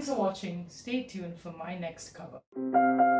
Thanks for watching. Stay tuned for my next cover.